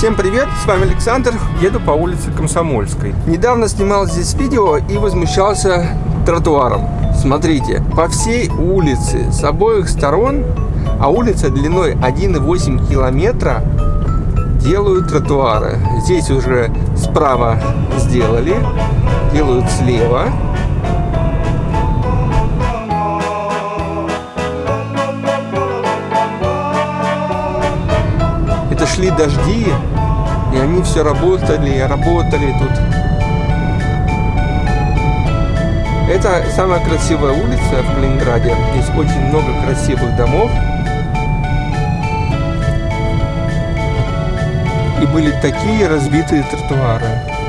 Всем привет, с вами Александр, еду по улице Комсомольской. Недавно снимал здесь видео и возмущался тротуаром. Смотрите, по всей улице с обоих сторон, а улица длиной 1,8 километра, делают тротуары. Здесь уже справа сделали, делают слева. Шли дожди, и они все работали, работали тут. Это самая красивая улица в Калининграде. Здесь очень много красивых домов. И были такие разбитые тротуары.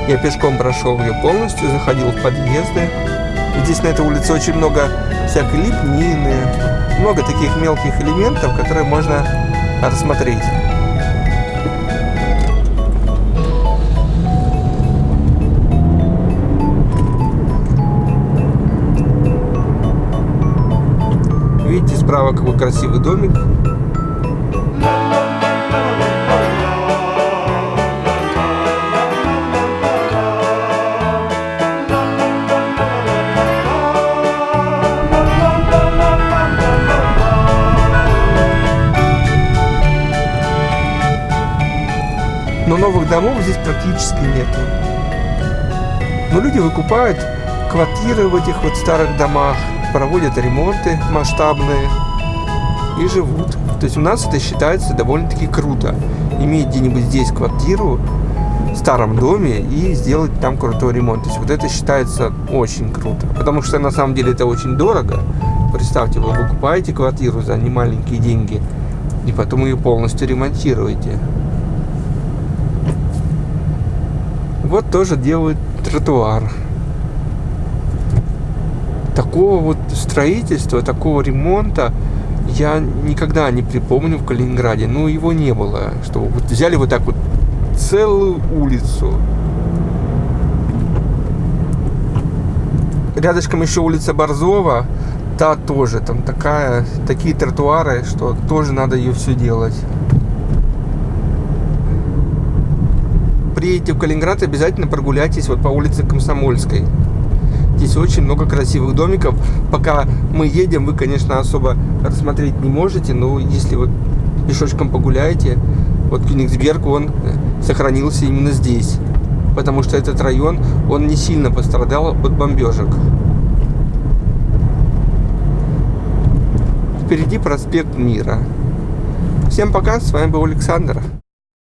Я пешком прошел ее полностью, заходил в подъезды. И здесь на этой улице очень много всякой лепнины, много таких мелких элементов, которые можно рассмотреть. Видите, справа какой красивый домик. Но новых домов здесь практически нету. Но люди выкупают квартиры в этих вот старых домах, проводят ремонты масштабные и живут. То есть у нас это считается довольно-таки круто. Иметь где-нибудь здесь квартиру в старом доме и сделать там крутой ремонт. То есть вот это считается очень круто. Потому что на самом деле это очень дорого. Представьте, вы покупаете квартиру за немаленькие деньги и потом ее полностью ремонтируете. Вот тоже делают тротуар такого вот строительства, такого ремонта я никогда не припомню в Калининграде. Ну, его не было. Что вот взяли вот так вот целую улицу. Рядышком еще улица Борзова. Та тоже. Там такая, такие тротуары, что тоже надо ее все делать. Приедете в Калининград, обязательно прогуляйтесь вот по улице Комсомольской. Здесь очень много красивых домиков. Пока мы едем, вы, конечно, особо рассмотреть не можете, но если вот пешочком погуляете, вот Кёнигсберг, он э, сохранился именно здесь. Потому что этот район, он не сильно пострадал от бомбежек. Впереди проспект Мира. Всем пока, с вами был Александр.